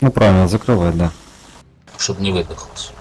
Ну правильно, закрывай, да. Чтобы не выдохлось.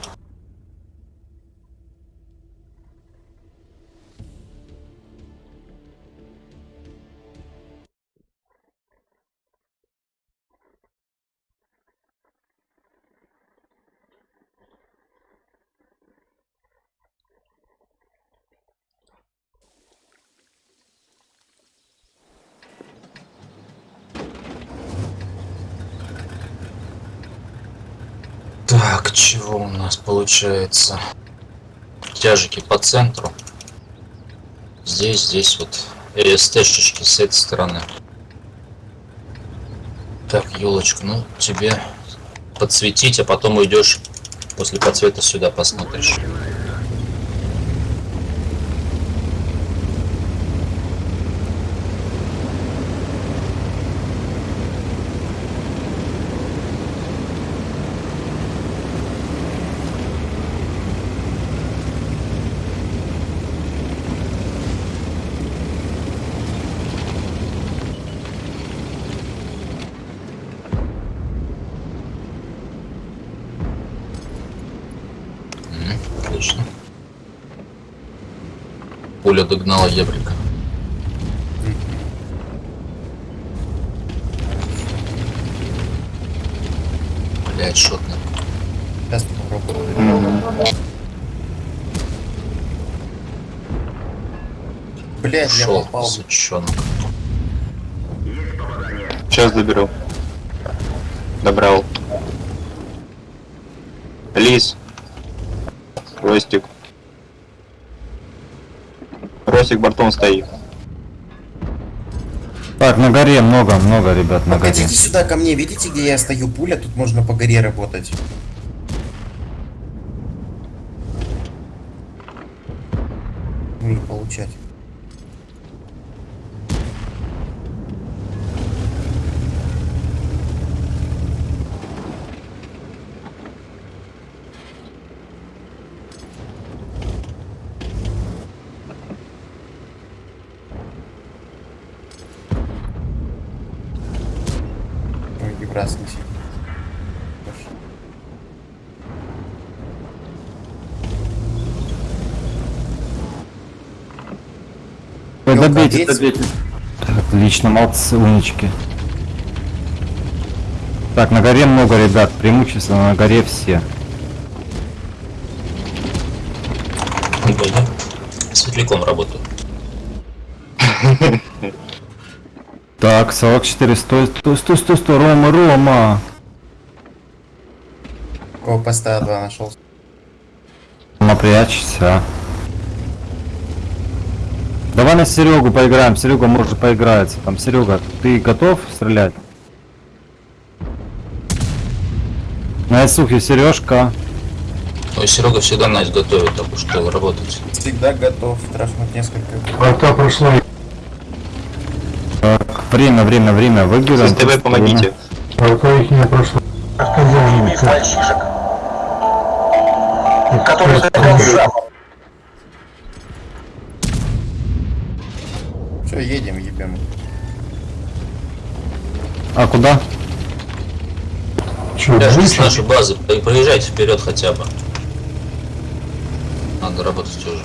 Чего у нас получается? Тяжики по центру. Здесь, здесь вот СТшечки с этой стороны. Так, елочка, ну тебе подсветить, а потом уйдешь после подсвета сюда посмотришь. Отлично. Пуля догнала Ебрика. Блять, шотно. Сейчас попробую. Блять, я попал. сучонок. Сейчас заберу. Добрал. Лис. Ростик. Ростик бортом стоит. Так, на горе много, много ребят на горе. Погодите сюда ко мне, видите, где я стою пуля? Тут можно по горе работать. Ну и получать. Ой, Мелко добейте, добейте. Отлично, молодцы, умнички. Так, на горе много ребят, преимущественно на горе все. Светляком работаю. Так, 44, стой, стой, стой, стой, стой, Рома, Рома. Кого поста два нашел? Рома, прячься. Давай на Серегу поиграем, Серега может поиграется. Там, Серега, ты готов стрелять? На Исухе Сережка. Ой, Серега всегда нас готовит, так что работать. Всегда готов трахнуть несколько. Врата прошло. Время, время, время, выбираем. СТВ помогите. Врата их не прошло. Сказал мальчишек, который который сам. Все, едем, ебем. А куда? Че, с выше? нашей базы, про- проезжайте вперед хотя бы. Надо работать уже.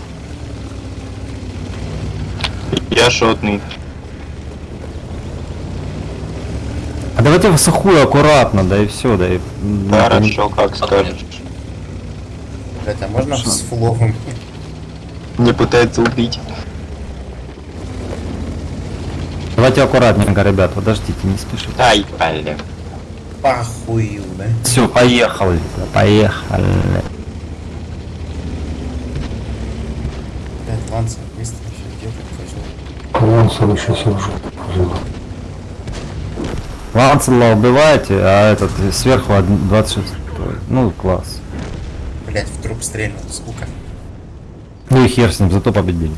Я шотный. А давайте в сухую аккуратно, да и все, да и... м, Хорошо, как скажешь. Блять, а можно с фуловым? Не пытается убить. Давайте аккуратненько, ребят, подождите, не спешите. Ай, блин. Похую, да? Все, поехали, да, поехали. Блять, Ланса, быстро еще где ты козел? Лансер еще сижу. Ланцела убиваете, а этот сверху од- 26. Ну, класс. Блять, в труп стрельнул, скука. Ну и хер с ним, зато победили.